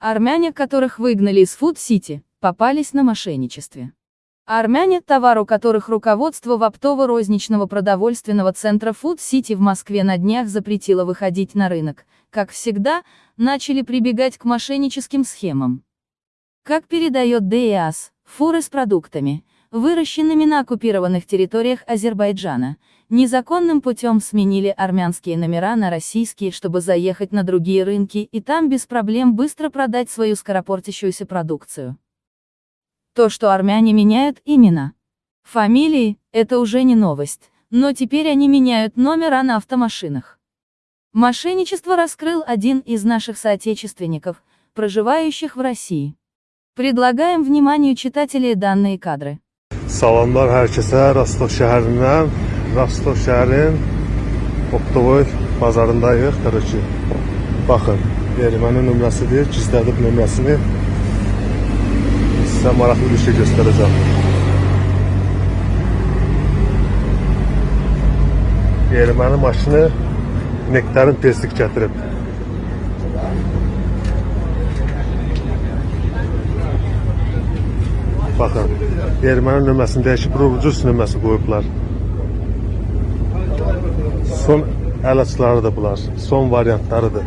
Армяне, которых выгнали из Фуд-Сити, попались на мошенничестве. Армяне, товар у которых руководство в оптово-розничного продовольственного центра Фуд-Сити в Москве на днях запретило выходить на рынок, как всегда, начали прибегать к мошенническим схемам. Как передает ДИАС, фуры с продуктами, выращенными на оккупированных территориях Азербайджана, незаконным путем сменили армянские номера на российские, чтобы заехать на другие рынки и там без проблем быстро продать свою скоропортящуюся продукцию. То, что армяне меняют имена, фамилии, это уже не новость, но теперь они меняют номера на автомашинах. Мошенничество раскрыл один из наших соотечественников, проживающих в России. Предлагаем вниманию читателей данные кадры. Salamlar hər kəsə Rostov şəhərindən, Rostov şəhərin Optovoy bazarındayıq, Qırıcı. Baxın, erməni nömrəsidir, gizlədib nömrəsini. Sizə maraqlı bir şey göstərəcəm. Erməni maşını nektarin peslik gətirib. Baxın, erməni nömrəsini dəyişib Rubrus nömrəsi qoyublar. Son əl açılarıdır bunlar. Son variantlarıdır.